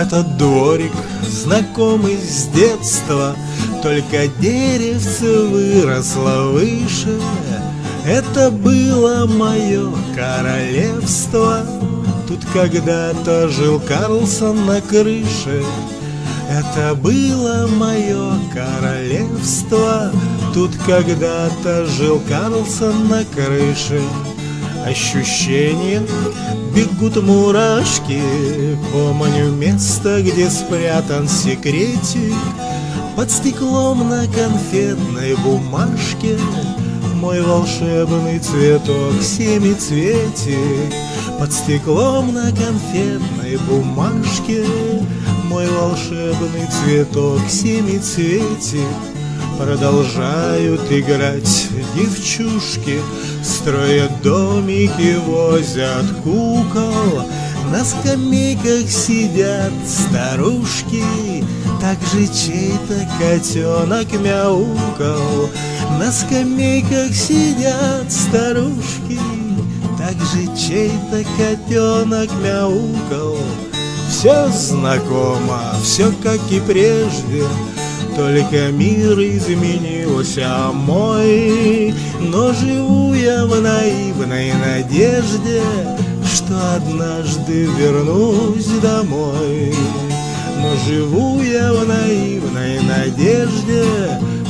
Этот дворик знакомый с детства Только деревце выросло выше. Это было мое королевство. Тут когда-то жил Карлсон на крыше. Это было мое королевство. Тут когда-то жил Карлсон на крыше Ощущения. Бегут мурашки Помню место, где спрятан секретик. Под стеклом на конфетной бумажке Мой волшебный цветок семицветик Под стеклом на конфетной бумажке Мой волшебный цветок семицветик Продолжают играть девчушки Строят домики, возят кукол. На скамейках сидят старушки Также чей-то котенок мяукал. На скамейках сидят старушки Также чей-то котенок мяукал. Все знакомо, все как и прежде только мир изменился мой. Но живу я в наивной надежде Что однажды вернусь домой. Но живу я в наивной надежде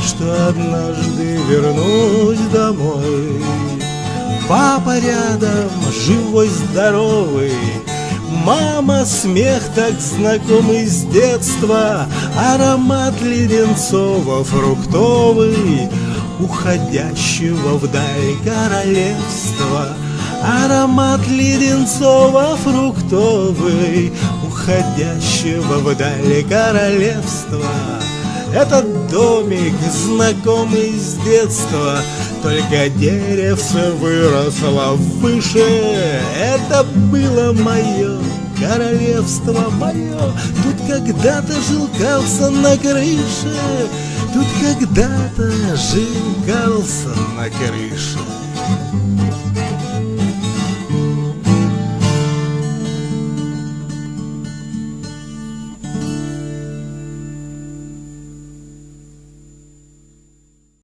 Что однажды вернусь домой. Папа рядом, живой, здоровый Мама, смех так знакомый с детства Аромат леденцово фруктовый Уходящего вдаль королевства. Аромат леденцово фруктовый Уходящего вдаль королевства. Этот домик, знакомый с детства Только деревце выросло выше Это было мое королевство мое Тут когда-то жил Карлсон на крыше Тут когда-то жил Карлсон на крыше